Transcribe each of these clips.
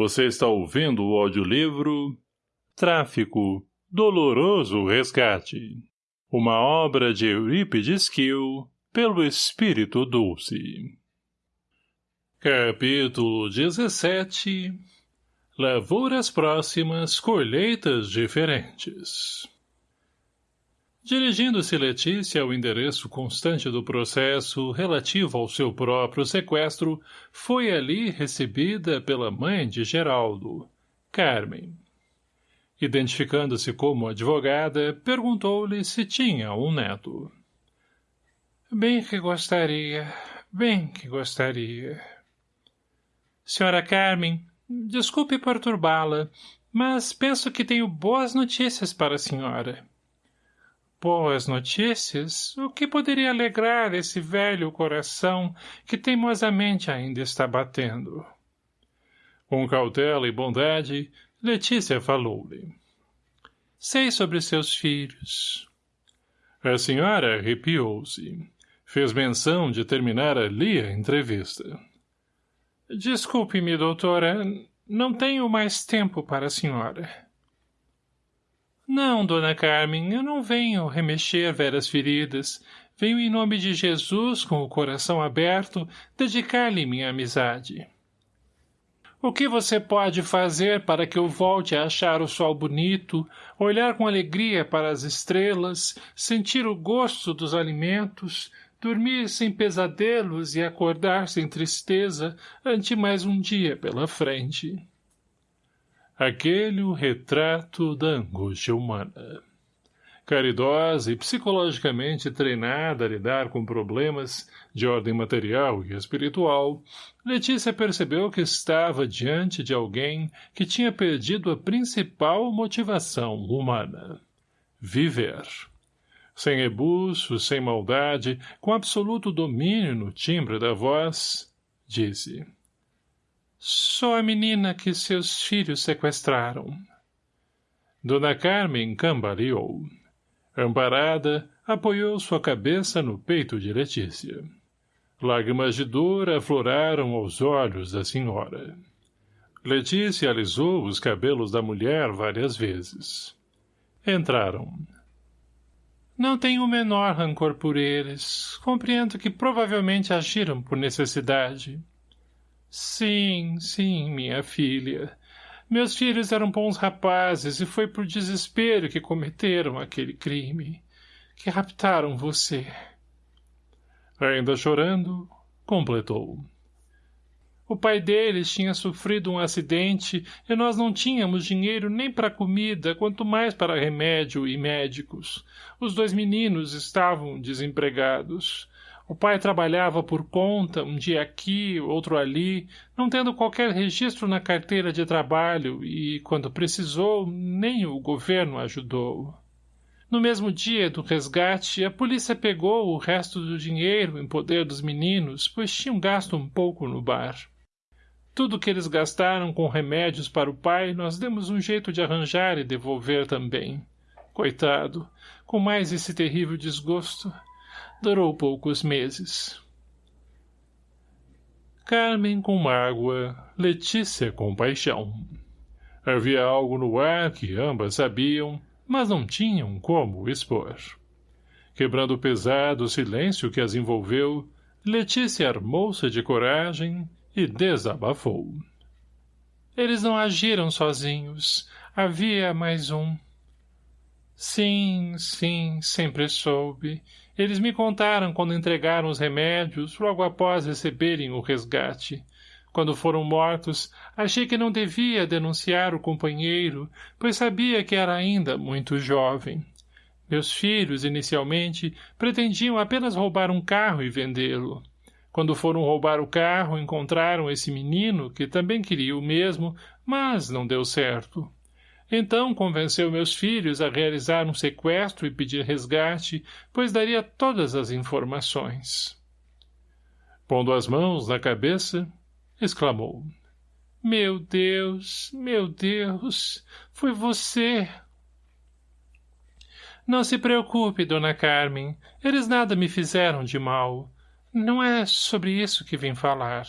Você está ouvindo o audiolivro Tráfico, Doloroso Resgate. Uma obra de Eurípides Kiel, pelo Espírito Dulce. Capítulo 17 Lavouras próximas, colheitas diferentes. Dirigindo-se Letícia ao endereço constante do processo relativo ao seu próprio sequestro, foi ali recebida pela mãe de Geraldo, Carmen. Identificando-se como advogada, perguntou-lhe se tinha um neto. Bem que gostaria, bem que gostaria. Senhora Carmen, desculpe perturbá-la, mas penso que tenho boas notícias para a senhora. Boas notícias? O que poderia alegrar esse velho coração que teimosamente ainda está batendo? Com cautela e bondade, Letícia falou-lhe. Sei sobre seus filhos. A senhora arrepiou-se. Fez menção de terminar ali a entrevista. Desculpe-me, doutora, não tenho mais tempo para a senhora. Não, dona Carmen, eu não venho remexer veras feridas. Venho em nome de Jesus, com o coração aberto, dedicar-lhe minha amizade. O que você pode fazer para que eu volte a achar o sol bonito, olhar com alegria para as estrelas, sentir o gosto dos alimentos, dormir sem pesadelos e acordar sem tristeza ante mais um dia pela frente? Aquele o retrato da angústia humana. Caridosa e psicologicamente treinada a lidar com problemas de ordem material e espiritual, Letícia percebeu que estava diante de alguém que tinha perdido a principal motivação humana. Viver. Sem rebuço, sem maldade, com absoluto domínio no timbre da voz, disse... Sou a menina que seus filhos sequestraram. Dona Carmen cambaleou. Amparada, apoiou sua cabeça no peito de Letícia. Lágrimas de dor afloraram aos olhos da senhora. Letícia alisou os cabelos da mulher várias vezes. Entraram. Não tenho o menor rancor por eles. Compreendo que provavelmente agiram por necessidade. Sim, sim, minha filha. Meus filhos eram bons rapazes e foi por desespero que cometeram aquele crime. Que raptaram você. Ainda chorando, completou. O pai deles tinha sofrido um acidente e nós não tínhamos dinheiro nem para comida, quanto mais para remédio e médicos. Os dois meninos estavam desempregados. O pai trabalhava por conta, um dia aqui, outro ali, não tendo qualquer registro na carteira de trabalho e, quando precisou, nem o governo ajudou. No mesmo dia do resgate, a polícia pegou o resto do dinheiro em poder dos meninos, pois tinham gasto um pouco no bar. Tudo que eles gastaram com remédios para o pai, nós demos um jeito de arranjar e devolver também. Coitado, com mais esse terrível desgosto, durou poucos meses. Carmen com mágoa, Letícia com paixão. Havia algo no ar que ambas sabiam, mas não tinham como expor. Quebrando o pesado silêncio que as envolveu, Letícia armou-se de coragem e desabafou. Eles não agiram sozinhos. Havia mais um. Sim, sim, sempre soube. Eles me contaram quando entregaram os remédios, logo após receberem o resgate. Quando foram mortos, achei que não devia denunciar o companheiro, pois sabia que era ainda muito jovem. Meus filhos, inicialmente, pretendiam apenas roubar um carro e vendê-lo. Quando foram roubar o carro, encontraram esse menino, que também queria o mesmo, mas não deu certo. Então convenceu meus filhos a realizar um sequestro e pedir resgate, pois daria todas as informações. Pondo as mãos na cabeça, exclamou. Meu Deus, meu Deus, foi você! Não se preocupe, dona Carmen, eles nada me fizeram de mal. Não é sobre isso que vim falar.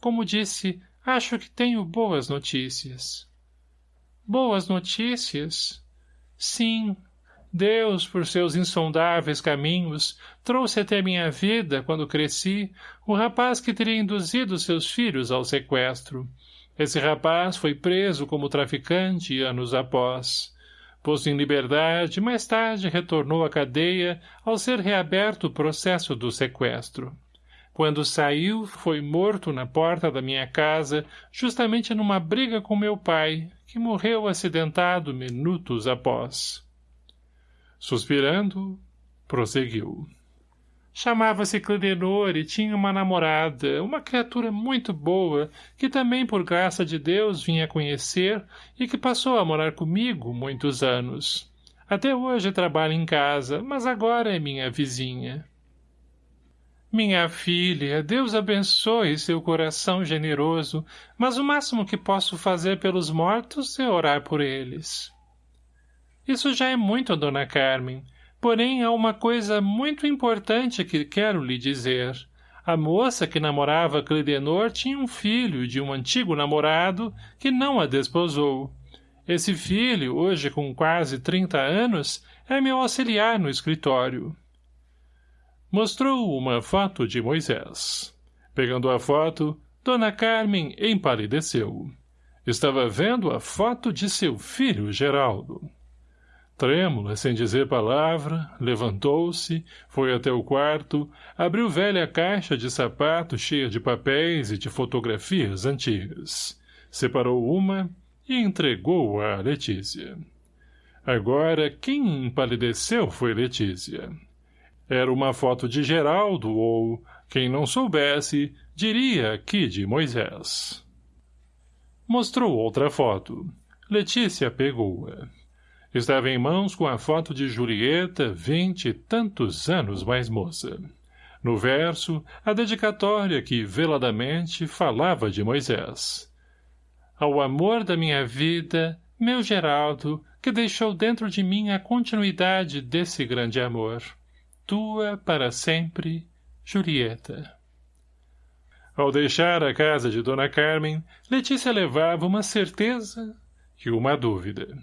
Como disse, Acho que tenho boas notícias. Boas notícias? Sim. Deus, por seus insondáveis caminhos, trouxe até minha vida, quando cresci, o rapaz que teria induzido seus filhos ao sequestro. Esse rapaz foi preso como traficante anos após. Posto em liberdade, mais tarde retornou à cadeia ao ser reaberto o processo do sequestro. Quando saiu, foi morto na porta da minha casa, justamente numa briga com meu pai, que morreu acidentado minutos após. Suspirando, prosseguiu. Chamava-se Cledenor e tinha uma namorada, uma criatura muito boa, que também por graça de Deus vinha conhecer e que passou a morar comigo muitos anos. Até hoje trabalha em casa, mas agora é minha vizinha. Minha filha, Deus abençoe seu coração generoso, mas o máximo que posso fazer pelos mortos é orar por eles. Isso já é muito, dona Carmen, porém há uma coisa muito importante que quero lhe dizer. A moça que namorava Clidenor tinha um filho de um antigo namorado que não a desposou. Esse filho, hoje com quase trinta anos, é meu auxiliar no escritório. Mostrou uma foto de Moisés. Pegando a foto, Dona Carmen empalideceu. Estava vendo a foto de seu filho Geraldo. Trêmula, sem dizer palavra, levantou-se, foi até o quarto, abriu velha caixa de sapato cheia de papéis e de fotografias antigas. Separou uma e entregou-a a Letícia. Agora, quem empalideceu foi Letícia. Era uma foto de Geraldo ou, quem não soubesse, diria que de Moisés. Mostrou outra foto. Letícia pegou-a. Estava em mãos com a foto de Julieta, vinte e tantos anos mais moça. No verso, a dedicatória que, veladamente, falava de Moisés. Ao amor da minha vida, meu Geraldo, que deixou dentro de mim a continuidade desse grande amor tua para sempre, Julieta. Ao deixar a casa de Dona Carmen, Letícia levava uma certeza e uma dúvida.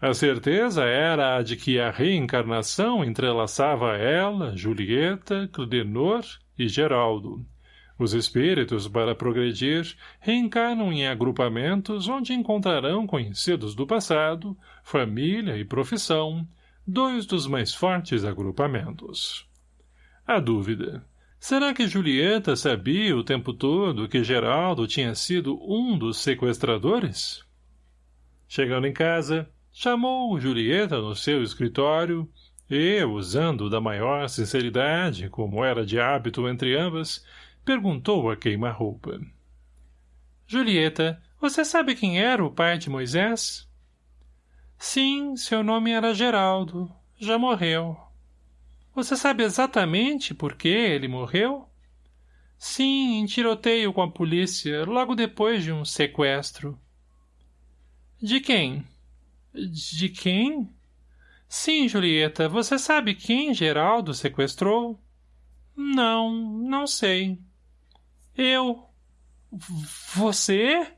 A certeza era a de que a reencarnação entrelaçava ela, Julieta, Cludenor e Geraldo. Os espíritos, para progredir, reencarnam em agrupamentos onde encontrarão conhecidos do passado, família e profissão, dois dos mais fortes agrupamentos. A dúvida. Será que Julieta sabia o tempo todo que Geraldo tinha sido um dos sequestradores? Chegando em casa, chamou Julieta no seu escritório e, usando da maior sinceridade, como era de hábito entre ambas, perguntou a queima-roupa. — Julieta, você sabe quem era o pai de Moisés? Sim, seu nome era Geraldo. Já morreu. Você sabe exatamente por que ele morreu? Sim, em tiroteio com a polícia, logo depois de um sequestro. De quem? De quem? Sim, Julieta, você sabe quem Geraldo sequestrou? Não, não sei. Eu. Você?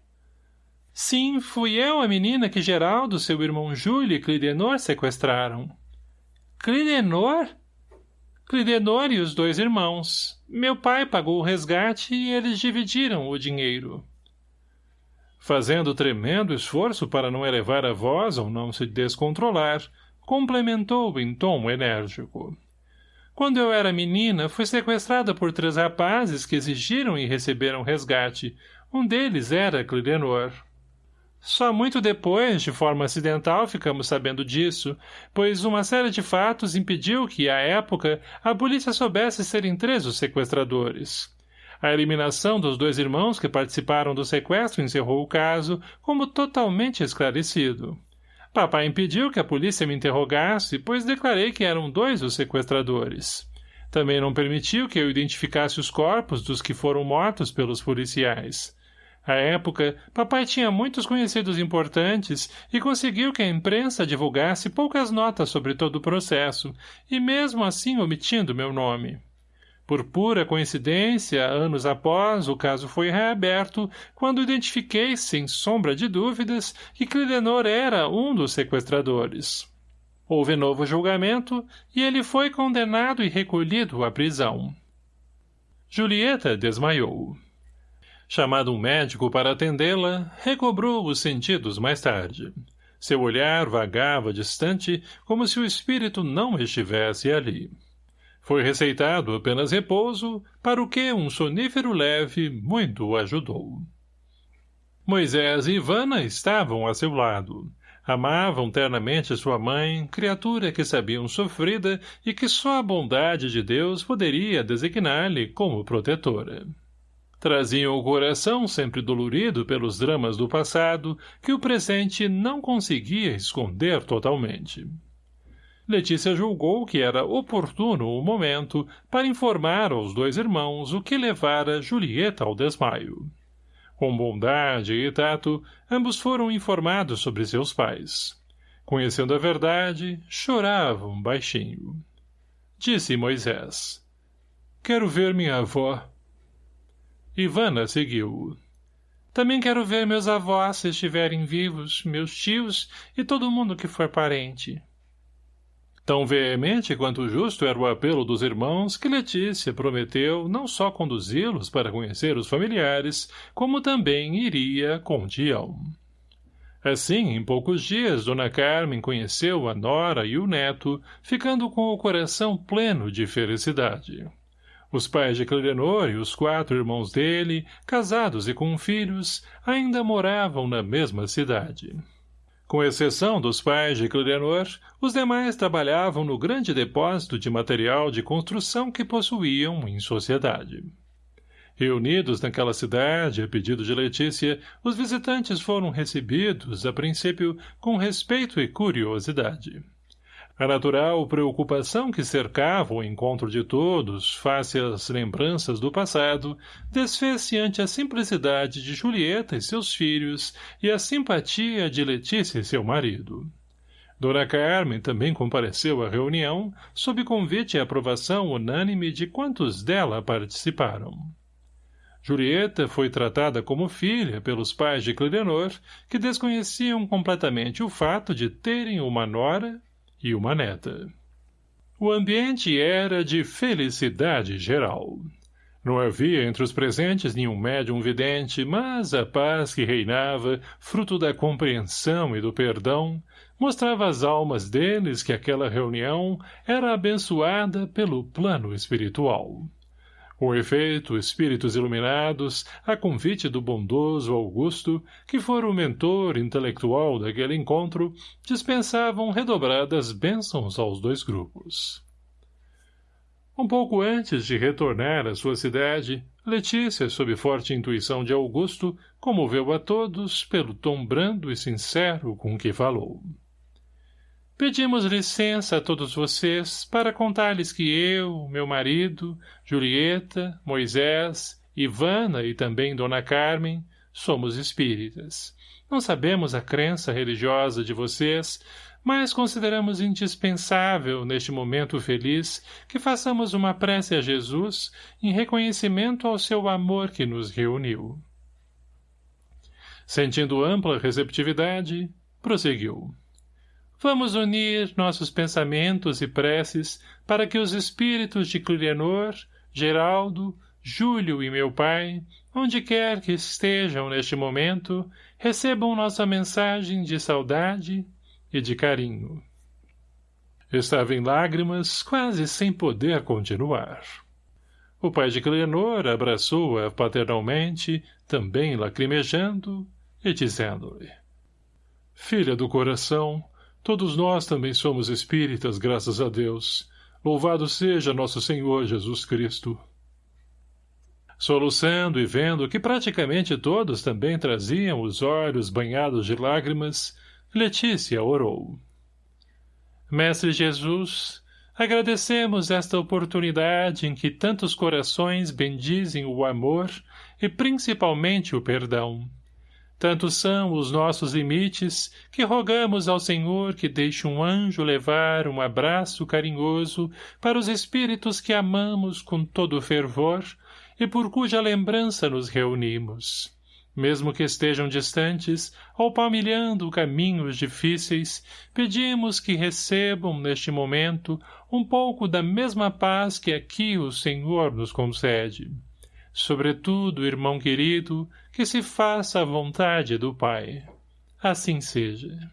Sim, fui eu a menina que Geraldo, seu irmão Júlio e Clidenor sequestraram. Clidenor? Clidenor e os dois irmãos. Meu pai pagou o resgate e eles dividiram o dinheiro. Fazendo tremendo esforço para não elevar a voz ou não se descontrolar, complementou em tom enérgico. Quando eu era menina, fui sequestrada por três rapazes que exigiram e receberam resgate. Um deles era Clidenor. Só muito depois, de forma acidental, ficamos sabendo disso, pois uma série de fatos impediu que, à época, a polícia soubesse serem três os sequestradores. A eliminação dos dois irmãos que participaram do sequestro encerrou o caso como totalmente esclarecido. Papai impediu que a polícia me interrogasse, pois declarei que eram dois os sequestradores. Também não permitiu que eu identificasse os corpos dos que foram mortos pelos policiais. À época, papai tinha muitos conhecidos importantes e conseguiu que a imprensa divulgasse poucas notas sobre todo o processo, e mesmo assim omitindo meu nome. Por pura coincidência, anos após, o caso foi reaberto, quando identifiquei, sem sombra de dúvidas, que Clidenor era um dos sequestradores. Houve novo julgamento, e ele foi condenado e recolhido à prisão. Julieta desmaiou. Chamado um médico para atendê-la, recobrou os sentidos mais tarde. Seu olhar vagava distante, como se o espírito não estivesse ali. Foi receitado apenas repouso, para o que um sonífero leve muito ajudou. Moisés e Ivana estavam a seu lado. Amavam ternamente sua mãe, criatura que sabiam sofrida e que só a bondade de Deus poderia designar-lhe como protetora. Traziam o coração sempre dolorido pelos dramas do passado que o presente não conseguia esconder totalmente. Letícia julgou que era oportuno o momento para informar aos dois irmãos o que levara Julieta ao desmaio. Com bondade e tato, ambos foram informados sobre seus pais. Conhecendo a verdade, choravam baixinho. Disse Moisés. Quero ver minha avó. Ivana seguiu. Também quero ver meus avós se estiverem vivos, meus tios e todo mundo que for parente. Tão veemente quanto justo era o apelo dos irmãos que Letícia prometeu não só conduzi-los para conhecer os familiares, como também iria com Tião. Assim, em poucos dias, Dona Carmen conheceu a nora e o neto, ficando com o coração pleno de felicidade. Os pais de Clidenor e os quatro irmãos dele, casados e com filhos, ainda moravam na mesma cidade. Com exceção dos pais de Clidenor, os demais trabalhavam no grande depósito de material de construção que possuíam em sociedade. Reunidos naquela cidade, a pedido de Letícia, os visitantes foram recebidos, a princípio, com respeito e curiosidade. A natural preocupação que cercava o encontro de todos, face às lembranças do passado, desfez-se ante a simplicidade de Julieta e seus filhos e a simpatia de Letícia e seu marido. Dona Carmen também compareceu à reunião, sob convite e aprovação unânime de quantos dela participaram. Julieta foi tratada como filha pelos pais de Clidenor, que desconheciam completamente o fato de terem uma nora e uma neta. O ambiente era de felicidade geral. Não havia entre os presentes nenhum médium vidente, mas a paz que reinava, fruto da compreensão e do perdão, mostrava às almas deles que aquela reunião era abençoada pelo plano espiritual. Com efeito, espíritos iluminados, a convite do bondoso Augusto, que fora o mentor intelectual daquele encontro, dispensavam redobradas bênçãos aos dois grupos. Um pouco antes de retornar à sua cidade, Letícia, sob forte intuição de Augusto, comoveu a todos pelo tom brando e sincero com que falou. Pedimos licença a todos vocês para contar-lhes que eu, meu marido, Julieta, Moisés, Ivana e também Dona Carmen, somos espíritas. Não sabemos a crença religiosa de vocês, mas consideramos indispensável, neste momento feliz, que façamos uma prece a Jesus em reconhecimento ao seu amor que nos reuniu. Sentindo ampla receptividade, prosseguiu. Vamos unir nossos pensamentos e preces para que os espíritos de Clienor, Geraldo, Júlio e meu pai, onde quer que estejam neste momento, recebam nossa mensagem de saudade e de carinho. Estava em lágrimas, quase sem poder continuar. O pai de Clienor abraçou-a paternalmente, também lacrimejando, e dizendo-lhe Filha do coração, Todos nós também somos espíritas, graças a Deus. Louvado seja nosso Senhor Jesus Cristo. Soluçando e vendo que praticamente todos também traziam os olhos banhados de lágrimas, Letícia orou. Mestre Jesus, agradecemos esta oportunidade em que tantos corações bendizem o amor e principalmente o perdão. Tantos são os nossos limites que rogamos ao Senhor que deixe um anjo levar um abraço carinhoso para os espíritos que amamos com todo fervor e por cuja lembrança nos reunimos. Mesmo que estejam distantes ou palmilhando caminhos difíceis, pedimos que recebam neste momento um pouco da mesma paz que aqui o Senhor nos concede. Sobretudo, irmão querido, que se faça a vontade do Pai. Assim seja.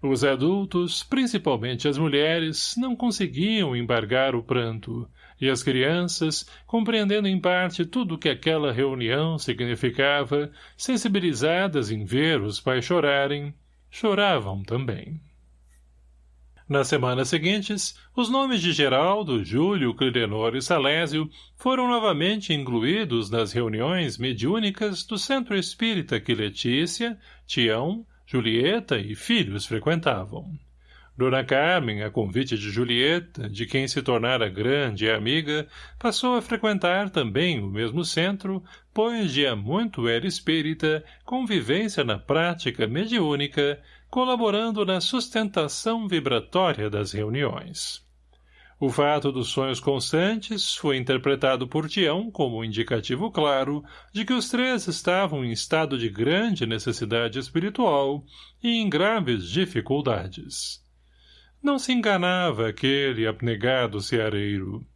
Os adultos, principalmente as mulheres, não conseguiam embargar o pranto, e as crianças, compreendendo em parte tudo o que aquela reunião significava, sensibilizadas em ver os pais chorarem, choravam também. Nas semanas seguintes, os nomes de Geraldo, Júlio, Clidenor e Salésio foram novamente incluídos nas reuniões mediúnicas do Centro Espírita que Letícia, Tião, Julieta e filhos frequentavam. Dona Carmen, a convite de Julieta, de quem se tornara grande amiga, passou a frequentar também o mesmo centro, pois de há muito era espírita, convivência na prática mediúnica, colaborando na sustentação vibratória das reuniões. O fato dos sonhos constantes foi interpretado por Tião como um indicativo claro de que os três estavam em estado de grande necessidade espiritual e em graves dificuldades. Não se enganava aquele abnegado ceareiro.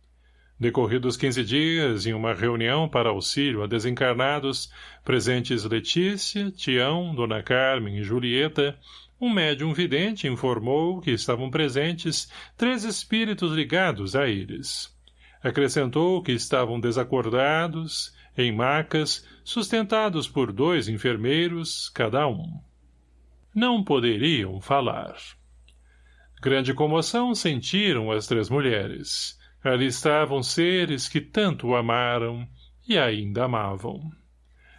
Decorridos quinze dias, em uma reunião para auxílio a desencarnados, presentes Letícia, Tião, Dona Carmen e Julieta, um médium vidente informou que estavam presentes três espíritos ligados a eles. Acrescentou que estavam desacordados, em macas, sustentados por dois enfermeiros, cada um. Não poderiam falar. Grande comoção sentiram as três mulheres. Ali estavam seres que tanto amaram e ainda amavam.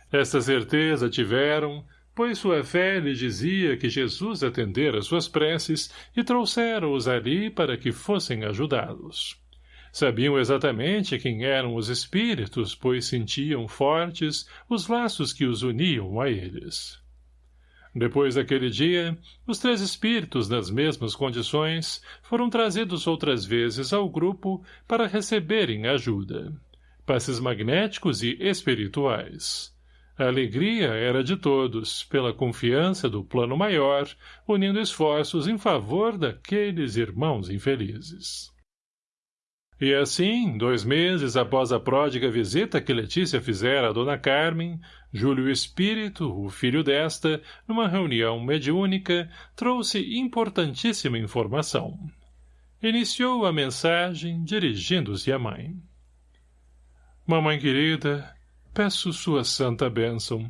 Esta certeza tiveram, pois sua fé lhe dizia que Jesus atendera suas preces e trouxera-os ali para que fossem ajudados. Sabiam exatamente quem eram os espíritos, pois sentiam fortes os laços que os uniam a eles. Depois daquele dia, os três espíritos, nas mesmas condições, foram trazidos outras vezes ao grupo para receberem ajuda. Passes magnéticos e espirituais. A alegria era de todos, pela confiança do plano maior, unindo esforços em favor daqueles irmãos infelizes. E assim, dois meses após a pródiga visita que Letícia fizera a Dona Carmen, Júlio Espírito, o filho desta, numa reunião mediúnica, trouxe importantíssima informação. Iniciou a mensagem dirigindo-se à mãe. Mamãe querida, peço sua santa bênção.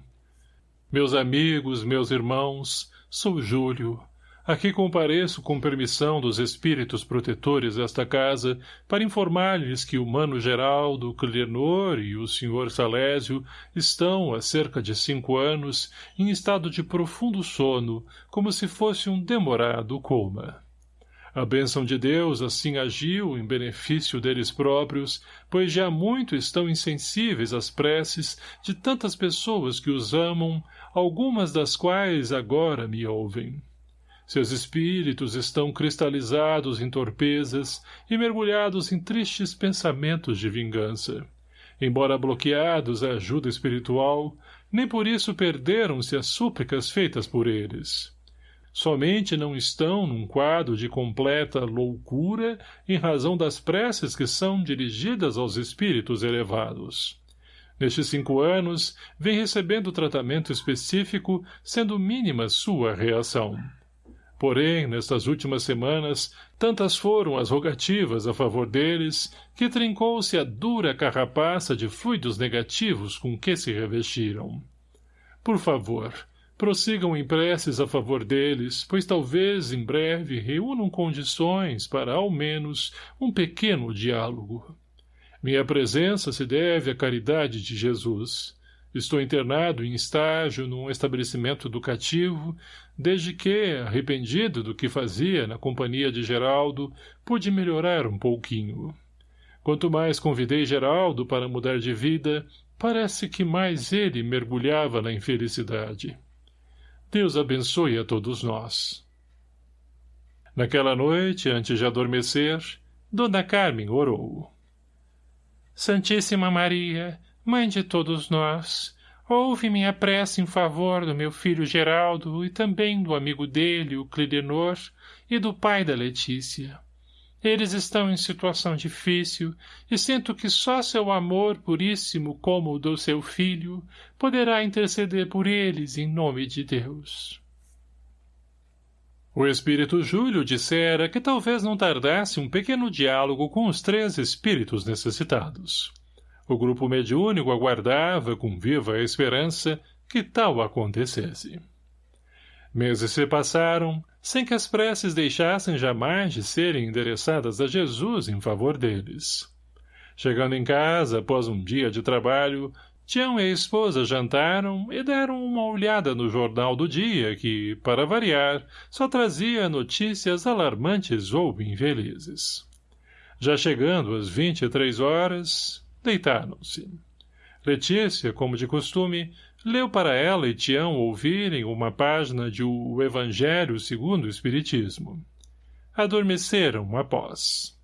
Meus amigos, meus irmãos, sou Júlio. Aqui compareço com permissão dos espíritos protetores desta casa para informar-lhes que o Mano Geraldo, Clenor e o Sr. Salésio estão, há cerca de cinco anos, em estado de profundo sono, como se fosse um demorado coma. A bênção de Deus assim agiu em benefício deles próprios, pois já muito estão insensíveis às preces de tantas pessoas que os amam, algumas das quais agora me ouvem. Seus espíritos estão cristalizados em torpezas e mergulhados em tristes pensamentos de vingança. Embora bloqueados à ajuda espiritual, nem por isso perderam-se as súplicas feitas por eles somente não estão num quadro de completa loucura em razão das preces que são dirigidas aos espíritos elevados. Nestes cinco anos, vem recebendo tratamento específico, sendo mínima sua reação. Porém, nestas últimas semanas, tantas foram as rogativas a favor deles, que trincou-se a dura carrapaça de fluidos negativos com que se revestiram. Por favor, prossigam em preces a favor deles, pois talvez em breve reúnam condições para, ao menos, um pequeno diálogo. Minha presença se deve à caridade de Jesus. Estou internado em estágio num estabelecimento educativo, desde que, arrependido do que fazia na companhia de Geraldo, pude melhorar um pouquinho. Quanto mais convidei Geraldo para mudar de vida, parece que mais ele mergulhava na infelicidade. Deus abençoe a todos nós. Naquela noite, antes de adormecer, Dona Carmen orou. Santíssima Maria, Mãe de todos nós, ouve minha prece em favor do meu filho Geraldo e também do amigo dele, o Clidenor, e do pai da Letícia. Eles estão em situação difícil e sinto que só seu amor puríssimo como o do seu filho poderá interceder por eles em nome de Deus. O espírito Júlio dissera que talvez não tardasse um pequeno diálogo com os três espíritos necessitados. O grupo mediúnico aguardava com viva esperança que tal acontecesse. Meses se passaram, sem que as preces deixassem jamais de serem endereçadas a Jesus em favor deles. Chegando em casa, após um dia de trabalho, Tião e a esposa jantaram e deram uma olhada no jornal do dia que, para variar, só trazia notícias alarmantes ou infelizes. Já chegando às vinte e três horas, deitaram-se. Letícia, como de costume, leu para ela e Tião ouvirem uma página de O Evangelho segundo o Espiritismo. Adormeceram após.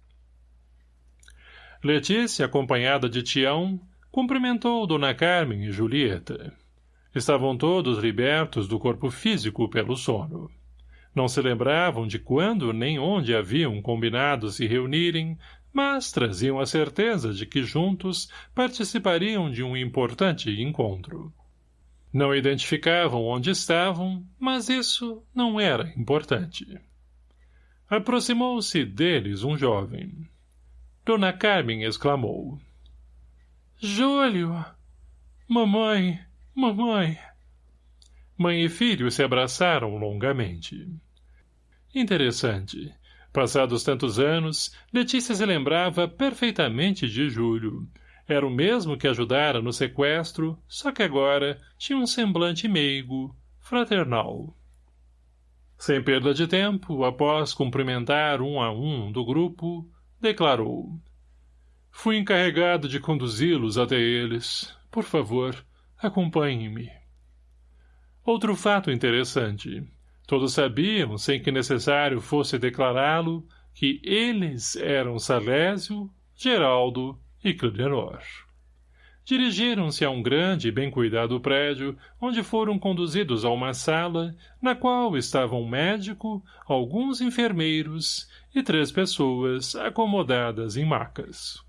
Letícia, acompanhada de Tião, cumprimentou Dona Carmen e Julieta. Estavam todos libertos do corpo físico pelo sono. Não se lembravam de quando nem onde haviam combinado se reunirem, mas traziam a certeza de que juntos participariam de um importante encontro. Não identificavam onde estavam, mas isso não era importante. Aproximou-se deles um jovem. Dona Carmen exclamou. — Júlio! Mamãe! Mamãe! Mãe e filho se abraçaram longamente. Interessante. Passados tantos anos, Letícia se lembrava perfeitamente de Júlio, era o mesmo que ajudara no sequestro, só que agora tinha um semblante meigo, fraternal. Sem perda de tempo, após cumprimentar um a um do grupo, declarou Fui encarregado de conduzi-los até eles. Por favor, acompanhe-me. Outro fato interessante. Todos sabiam, sem que necessário fosse declará-lo, que eles eram Salésio, Geraldo e Clidenor. Dirigiram-se a um grande e bem cuidado prédio, onde foram conduzidos a uma sala, na qual estavam um médico, alguns enfermeiros e três pessoas acomodadas em macas.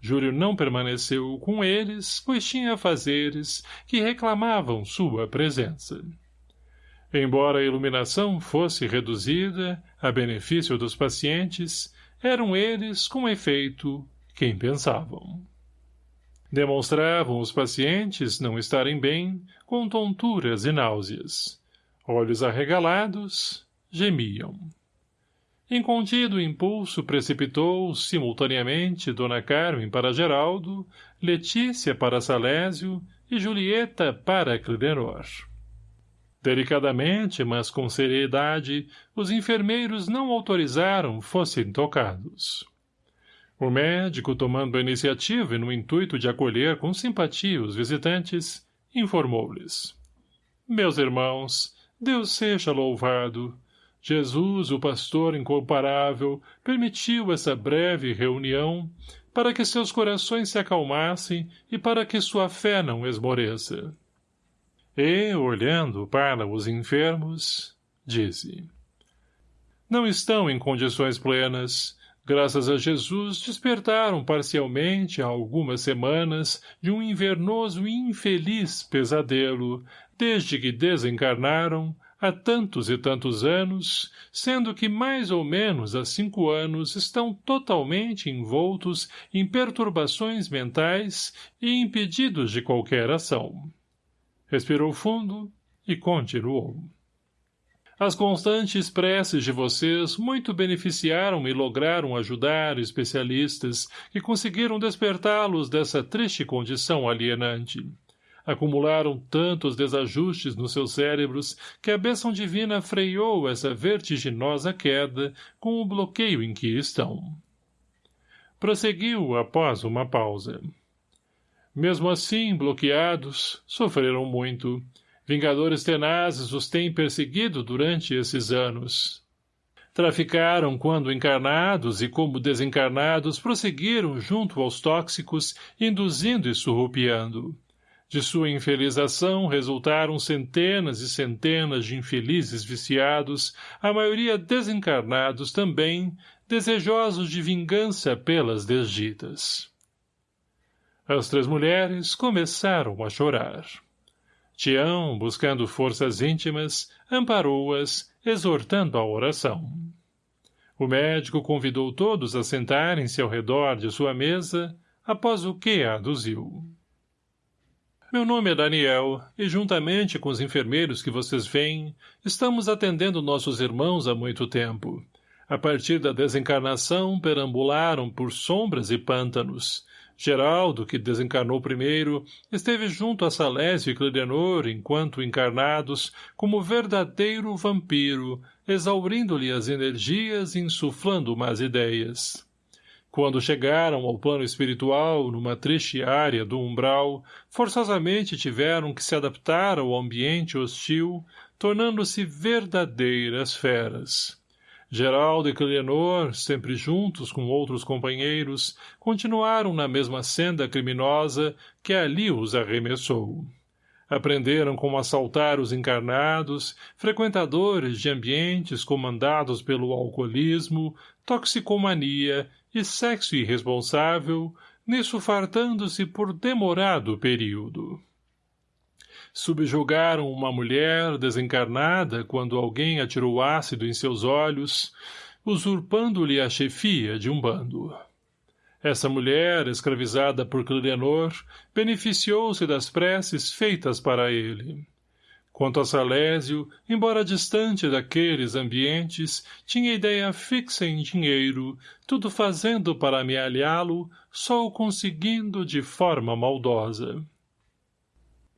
Júlio não permaneceu com eles, pois tinha fazeres que reclamavam sua presença. Embora a iluminação fosse reduzida, a benefício dos pacientes, eram eles, com efeito, quem pensavam. Demonstravam os pacientes não estarem bem, com tonturas e náuseas. Olhos arregalados, gemiam. Incontido impulso precipitou simultaneamente Dona Carmen para Geraldo, Letícia para Salésio e Julieta para Clidenor. Delicadamente, mas com seriedade, os enfermeiros não autorizaram fossem tocados. O médico, tomando a iniciativa e no intuito de acolher com simpatia os visitantes, informou-lhes. Meus irmãos, Deus seja louvado. Jesus, o pastor incomparável, permitiu essa breve reunião para que seus corações se acalmassem e para que sua fé não esmoreça. E, olhando para os enfermos, disse, Não estão em condições plenas, graças a Jesus, despertaram parcialmente há algumas semanas de um invernoso e infeliz pesadelo, desde que desencarnaram, há tantos e tantos anos, sendo que mais ou menos há cinco anos estão totalmente envoltos em perturbações mentais e impedidos de qualquer ação. Respirou fundo e continuou. As constantes preces de vocês muito beneficiaram e lograram ajudar especialistas que conseguiram despertá-los dessa triste condição alienante. Acumularam tantos desajustes nos seus cérebros que a bênção divina freou essa vertiginosa queda com o bloqueio em que estão. Prosseguiu após uma pausa. Mesmo assim, bloqueados, sofreram muito. Vingadores tenazes os têm perseguido durante esses anos. Traficaram quando encarnados e como desencarnados prosseguiram junto aos tóxicos, induzindo e surrupiando. De sua infeliz ação resultaram centenas e centenas de infelizes viciados, a maioria desencarnados também, desejosos de vingança pelas desditas. As três mulheres começaram a chorar. Tião, buscando forças íntimas, amparou-as, exortando a oração. O médico convidou todos a sentarem-se ao redor de sua mesa, após o que aduziu. Meu nome é Daniel, e juntamente com os enfermeiros que vocês veem, estamos atendendo nossos irmãos há muito tempo. A partir da desencarnação, perambularam por sombras e pântanos, Geraldo, que desencarnou primeiro, esteve junto a Salésio e Clidenor, enquanto encarnados, como verdadeiro vampiro, exaurindo-lhe as energias e insuflando más ideias. Quando chegaram ao plano espiritual, numa triste área do umbral, forçosamente tiveram que se adaptar ao ambiente hostil, tornando-se verdadeiras feras. Geraldo e Cleanor, sempre juntos com outros companheiros, continuaram na mesma senda criminosa que ali os arremessou. Aprenderam como assaltar os encarnados, frequentadores de ambientes comandados pelo alcoolismo, toxicomania e sexo irresponsável, nisso fartando-se por demorado período subjugaram uma mulher desencarnada quando alguém atirou ácido em seus olhos, usurpando-lhe a chefia de um bando. Essa mulher, escravizada por Clidenor, beneficiou-se das preces feitas para ele. Quanto a Salésio, embora distante daqueles ambientes, tinha ideia fixa em dinheiro, tudo fazendo para amealhá-lo, só o conseguindo de forma maldosa.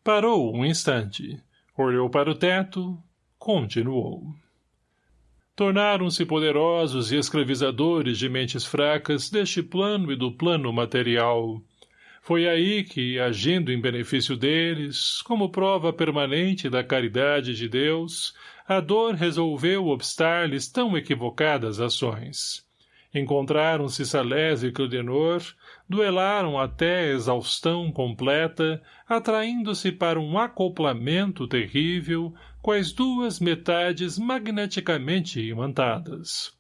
Parou um instante. Olhou para o teto. Continuou. Tornaram-se poderosos e escravizadores de mentes fracas deste plano e do plano material. Foi aí que, agindo em benefício deles, como prova permanente da caridade de Deus, a dor resolveu obstar-lhes tão equivocadas ações. Encontraram-se Salés e Clodenor, duelaram até exaustão completa, atraindo-se para um acoplamento terrível com as duas metades magneticamente imantadas.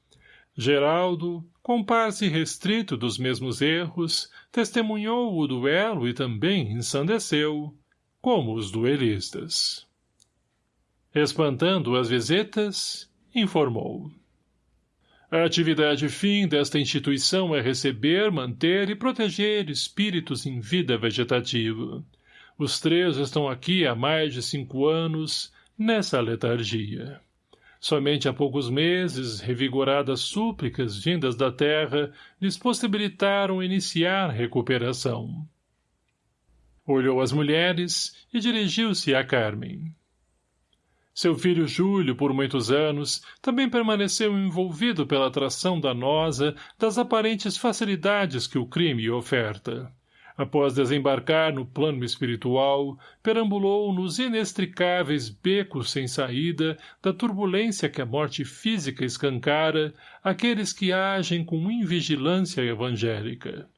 Geraldo, com par-se restrito dos mesmos erros, testemunhou o duelo e também ensandeceu, como os duelistas. Espantando as visitas, informou. A atividade fim desta instituição é receber, manter e proteger espíritos em vida vegetativa. Os três estão aqui há mais de cinco anos, nessa letargia. Somente há poucos meses, revigoradas súplicas vindas da terra lhes possibilitaram iniciar recuperação. Olhou as mulheres e dirigiu-se a Carmen. Seu filho Júlio, por muitos anos, também permaneceu envolvido pela atração danosa das aparentes facilidades que o crime oferta. Após desembarcar no plano espiritual, perambulou nos inextricáveis becos sem saída da turbulência que a morte física escancara aqueles que agem com invigilância evangélica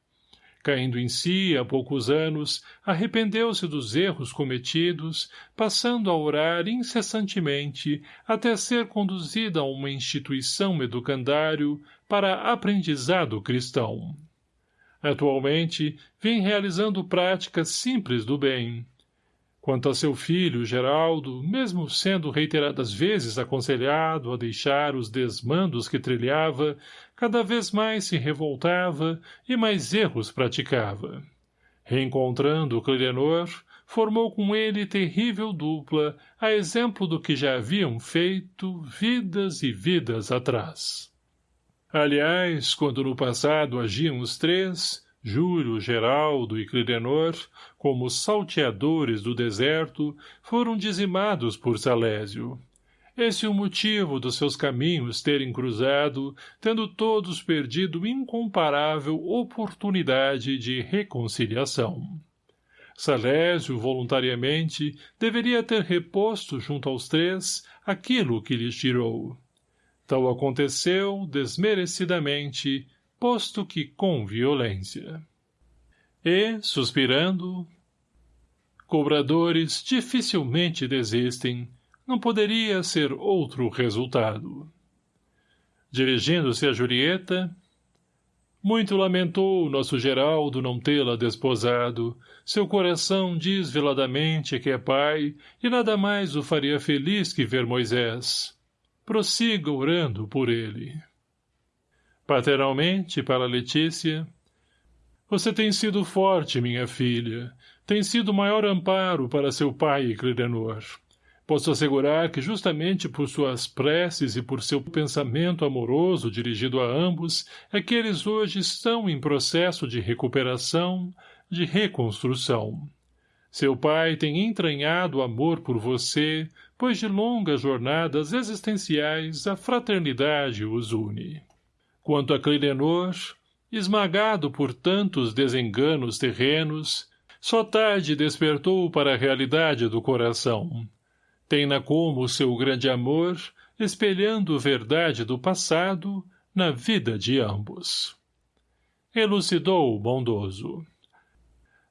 caindo em si há poucos anos, arrependeu-se dos erros cometidos, passando a orar incessantemente até ser conduzida a uma instituição educandário para aprendizado cristão. Atualmente, vem realizando práticas simples do bem, Quanto a seu filho, Geraldo, mesmo sendo reiteradas vezes aconselhado a deixar os desmandos que trilhava, cada vez mais se revoltava e mais erros praticava. Reencontrando o Clidenor, formou com ele terrível dupla, a exemplo do que já haviam feito vidas e vidas atrás. Aliás, quando no passado agiam os três, Júlio, Geraldo e Clidenor, como salteadores do deserto, foram dizimados por Salésio. Esse é o motivo dos seus caminhos terem cruzado, tendo todos perdido incomparável oportunidade de reconciliação. Salésio, voluntariamente, deveria ter reposto junto aos três aquilo que lhes tirou. Tal aconteceu, desmerecidamente, posto que com violência. E, suspirando, cobradores dificilmente desistem, não poderia ser outro resultado. Dirigindo-se a Julieta, muito lamentou nosso Geraldo não tê-la desposado. Seu coração diz veladamente que é pai, e nada mais o faria feliz que ver Moisés. Prossiga orando por ele. Paternalmente, para Letícia, você tem sido forte, minha filha. Tem sido o maior amparo para seu pai Clidenor. Posso assegurar que justamente por suas preces e por seu pensamento amoroso dirigido a ambos é que eles hoje estão em processo de recuperação, de reconstrução. Seu pai tem entranhado amor por você, pois de longas jornadas existenciais a fraternidade os une. Quanto a Clilenor, esmagado por tantos desenganos terrenos, só tarde despertou para a realidade do coração, tem-na como seu grande amor, espelhando verdade do passado na vida de ambos. Elucidou o bondoso.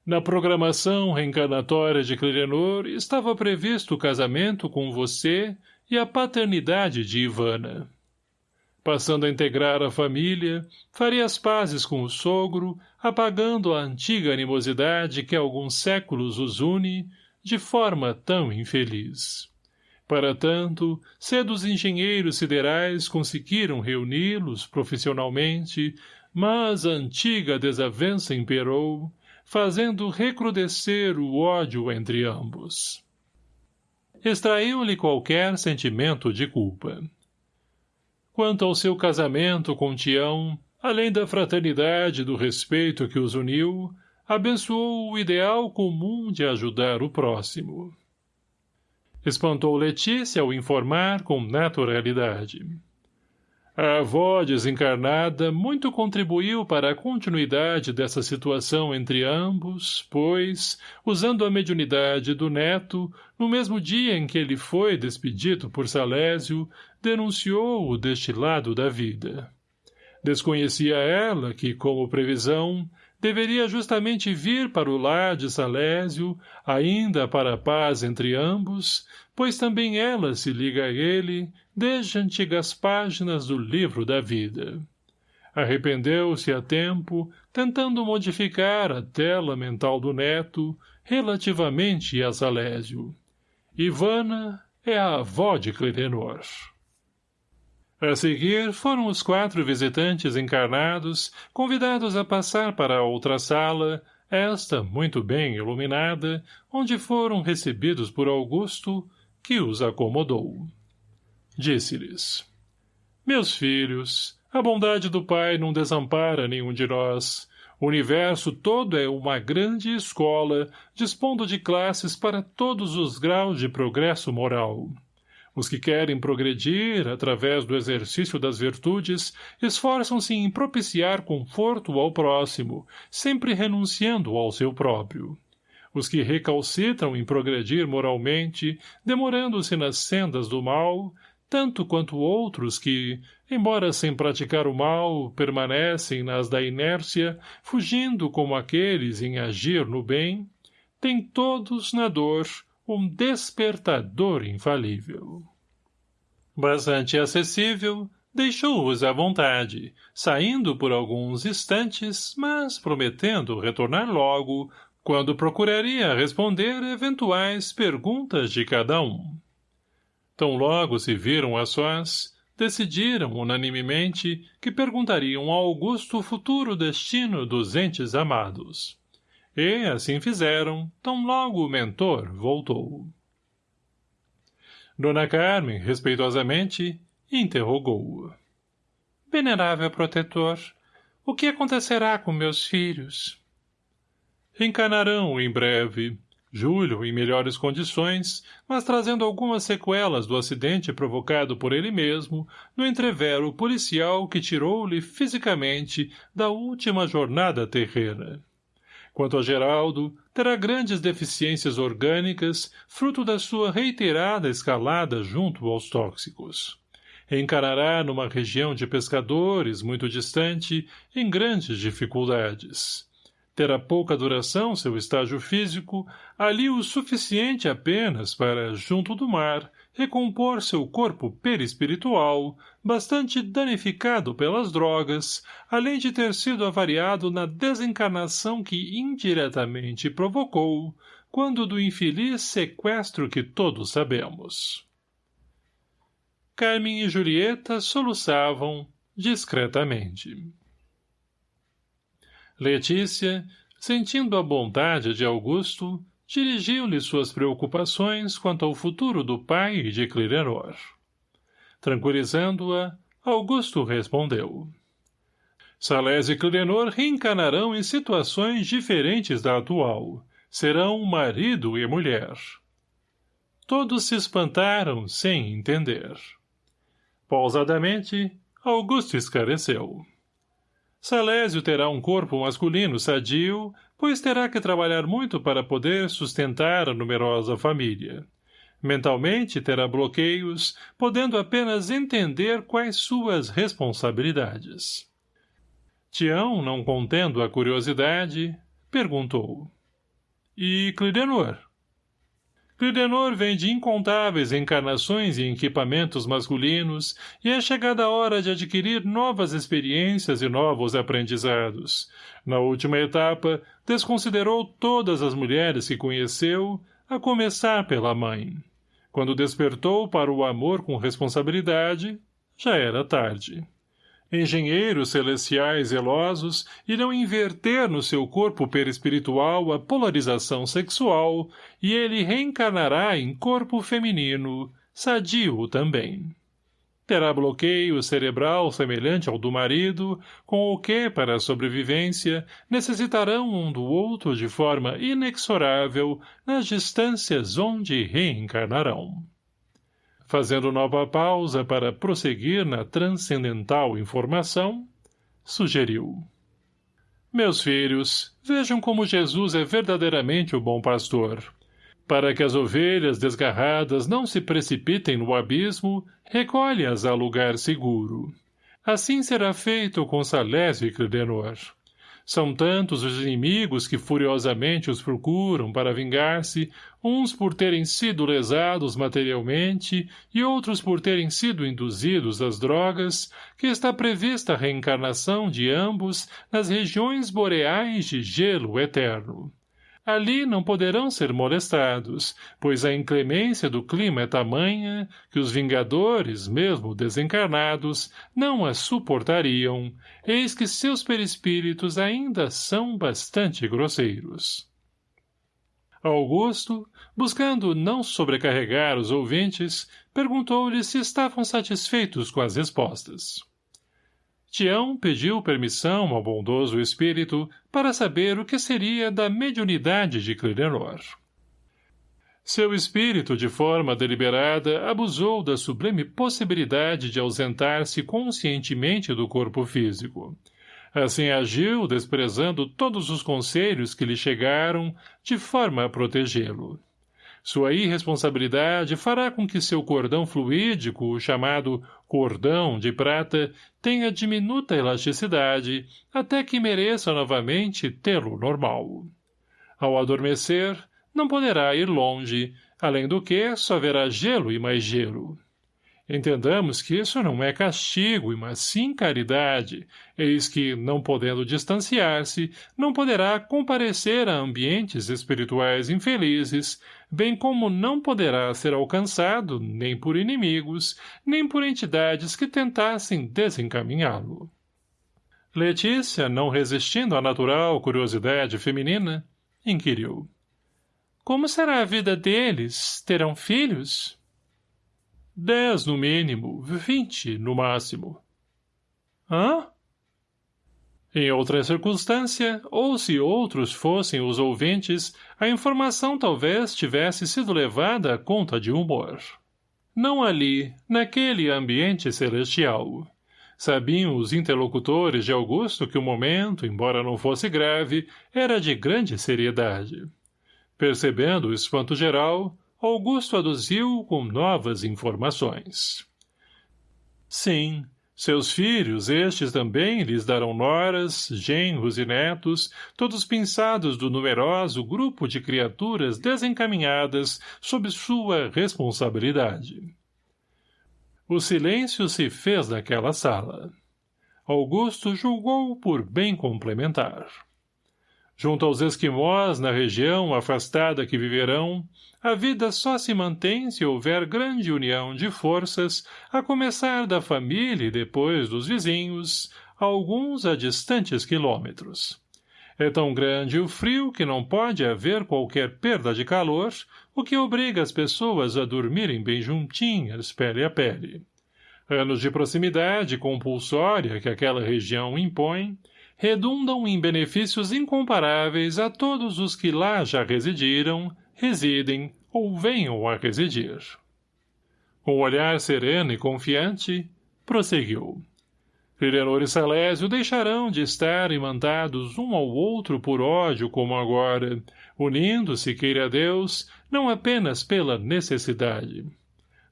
Na programação reencarnatória de Clirenor estava previsto o casamento com você e a paternidade de Ivana. Passando a integrar a família, faria as pazes com o sogro, apagando a antiga animosidade que há alguns séculos os une, de forma tão infeliz. Para tanto, cedo os engenheiros siderais conseguiram reuni-los profissionalmente, mas a antiga desavença imperou, fazendo recrudescer o ódio entre ambos. Extraiu-lhe qualquer sentimento de culpa. Quanto ao seu casamento com Tião, além da fraternidade e do respeito que os uniu, abençoou o ideal comum de ajudar o próximo. Espantou Letícia ao informar com naturalidade. A avó desencarnada muito contribuiu para a continuidade dessa situação entre ambos, pois, usando a mediunidade do neto, no mesmo dia em que ele foi despedido por Salésio, denunciou-o deste lado da vida. Desconhecia ela que, como previsão, deveria justamente vir para o lar de Salésio, ainda para a paz entre ambos, pois também ela se liga a ele desde antigas páginas do livro da vida. Arrependeu-se a tempo, tentando modificar a tela mental do neto relativamente a Salésio. Ivana é a avó de Clitenor. A seguir foram os quatro visitantes encarnados, convidados a passar para outra sala, esta muito bem iluminada, onde foram recebidos por Augusto, que os acomodou. Disse-lhes, Meus filhos, a bondade do Pai não desampara nenhum de nós. O universo todo é uma grande escola, dispondo de classes para todos os graus de progresso moral. Os que querem progredir, através do exercício das virtudes, esforçam-se em propiciar conforto ao próximo, sempre renunciando ao seu próprio. Os que recalcitram em progredir moralmente, demorando-se nas sendas do mal, tanto quanto outros que, embora sem praticar o mal, permanecem nas da inércia, fugindo como aqueles em agir no bem, têm todos na dor um despertador infalível. Bastante acessível, deixou-os à vontade, saindo por alguns instantes, mas prometendo retornar logo, quando procuraria responder eventuais perguntas de cada um. Tão logo se viram a sós, decidiram unanimemente que perguntariam ao Augusto o futuro destino dos entes amados. E, assim fizeram, tão logo o mentor voltou. Dona Carmen, respeitosamente, interrogou-o. Venerável protetor, o que acontecerá com meus filhos? Reencarnarão em breve. Júlio, em melhores condições, mas trazendo algumas sequelas do acidente provocado por ele mesmo, no entrevero policial que tirou-lhe fisicamente da última jornada terrena. Quanto a Geraldo, terá grandes deficiências orgânicas, fruto da sua reiterada escalada junto aos tóxicos. Encarará numa região de pescadores muito distante, em grandes dificuldades. Terá pouca duração seu estágio físico, ali o suficiente apenas para, junto do mar, recompor seu corpo perispiritual, bastante danificado pelas drogas, além de ter sido avariado na desencarnação que indiretamente provocou, quando do infeliz sequestro que todos sabemos. Carmen e Julieta soluçavam discretamente. Letícia, sentindo a bondade de Augusto, dirigiu-lhe suas preocupações quanto ao futuro do pai e de Clirenor. Tranquilizando-a, Augusto respondeu. Salés e Clirenor reencarnarão em situações diferentes da atual. Serão marido e mulher. Todos se espantaram, sem entender. Pausadamente, Augusto esclareceu. Salésio terá um corpo masculino sadio, pois terá que trabalhar muito para poder sustentar a numerosa família. Mentalmente terá bloqueios, podendo apenas entender quais suas responsabilidades. Tião, não contendo a curiosidade, perguntou. E Clidenor? Clidenor vem de incontáveis encarnações e equipamentos masculinos e é chegada a hora de adquirir novas experiências e novos aprendizados. Na última etapa, desconsiderou todas as mulheres que conheceu, a começar pela mãe. Quando despertou para o amor com responsabilidade, já era tarde engenheiros celestiais zelosos irão inverter no seu corpo perispiritual a polarização sexual e ele reencarnará em corpo feminino, sadio também. Terá bloqueio cerebral semelhante ao do marido, com o que, para a sobrevivência, necessitarão um do outro de forma inexorável nas distâncias onde reencarnarão fazendo nova pausa para prosseguir na transcendental informação, sugeriu. Meus filhos, vejam como Jesus é verdadeiramente o bom pastor. Para que as ovelhas desgarradas não se precipitem no abismo, recolhe-as a lugar seguro. Assim será feito com Salésio e Credenor. São tantos os inimigos que furiosamente os procuram para vingar-se, uns por terem sido lesados materialmente e outros por terem sido induzidos às drogas, que está prevista a reencarnação de ambos nas regiões boreais de gelo eterno. Ali não poderão ser molestados, pois a inclemência do clima é tamanha que os vingadores, mesmo desencarnados, não a suportariam, eis que seus perispíritos ainda são bastante grosseiros. Augusto, buscando não sobrecarregar os ouvintes, perguntou-lhes se estavam satisfeitos com as respostas. Tião pediu permissão ao bondoso espírito para saber o que seria da mediunidade de Clidenor. Seu espírito, de forma deliberada, abusou da sublime possibilidade de ausentar-se conscientemente do corpo físico. Assim agiu, desprezando todos os conselhos que lhe chegaram, de forma a protegê-lo. Sua irresponsabilidade fará com que seu cordão fluídico, chamado cordão de prata, tenha diminuta elasticidade, até que mereça novamente tê-lo normal. Ao adormecer, não poderá ir longe, além do que só verá gelo e mais gelo. Entendamos que isso não é castigo, mas sim caridade, eis que, não podendo distanciar-se, não poderá comparecer a ambientes espirituais infelizes, bem como não poderá ser alcançado nem por inimigos, nem por entidades que tentassem desencaminhá-lo. Letícia, não resistindo à natural curiosidade feminina, inquiriu. Como será a vida deles? Terão filhos? Dez no mínimo, vinte no máximo. Hã? Em outra circunstância, ou se outros fossem os ouvintes, a informação talvez tivesse sido levada à conta de humor. Não ali, naquele ambiente celestial. Sabiam os interlocutores de Augusto que o momento, embora não fosse grave, era de grande seriedade. Percebendo o espanto geral, Augusto aduziu com novas informações. Sim, seus filhos, estes também, lhes darão noras, genros e netos, todos pinçados do numeroso grupo de criaturas desencaminhadas sob sua responsabilidade. O silêncio se fez naquela sala. Augusto julgou por bem complementar. Junto aos esquimós, na região afastada que viverão, a vida só se mantém se houver grande união de forças, a começar da família e depois dos vizinhos, alguns a distantes quilômetros. É tão grande o frio que não pode haver qualquer perda de calor, o que obriga as pessoas a dormirem bem juntinhas, pele a pele. Anos de proximidade compulsória que aquela região impõe, redundam em benefícios incomparáveis a todos os que lá já residiram, residem ou venham a residir. Com olhar sereno e confiante, prosseguiu. Crirenor e Salésio deixarão de estar imantados um ao outro por ódio como agora, unindo-se, queira Deus, não apenas pela necessidade,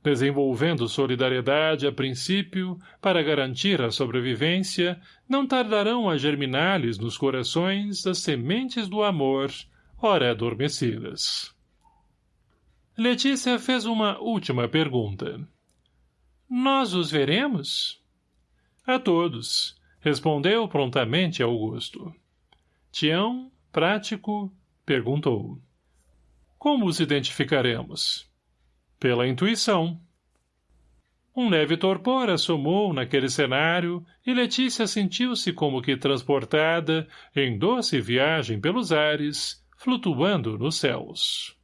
desenvolvendo solidariedade a princípio para garantir a sobrevivência, não tardarão a germinar-lhes nos corações as sementes do amor, ora adormecidas. Letícia fez uma última pergunta. Nós os veremos? A todos, respondeu prontamente Augusto. Tião, prático, perguntou. Como os identificaremos? Pela intuição. Um leve torpor assomou naquele cenário e Letícia sentiu-se como que transportada em doce viagem pelos ares, flutuando nos céus.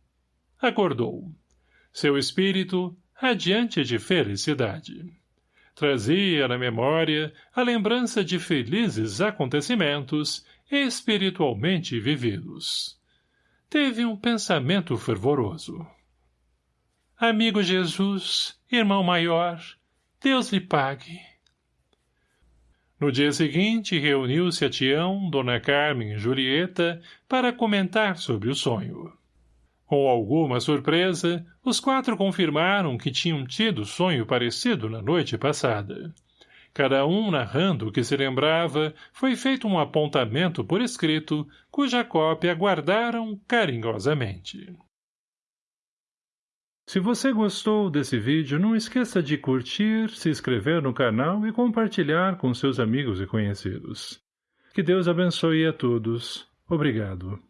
Acordou. Seu espírito, radiante de felicidade. Trazia na memória a lembrança de felizes acontecimentos espiritualmente vividos. Teve um pensamento fervoroso. Amigo Jesus, irmão maior, Deus lhe pague. No dia seguinte, reuniu-se a Tião, Dona Carmen e Julieta para comentar sobre o sonho. Com alguma surpresa, os quatro confirmaram que tinham tido sonho parecido na noite passada. Cada um narrando o que se lembrava, foi feito um apontamento por escrito, cuja cópia guardaram carinhosamente. Se você gostou desse vídeo, não esqueça de curtir, se inscrever no canal e compartilhar com seus amigos e conhecidos. Que Deus abençoe a todos. Obrigado.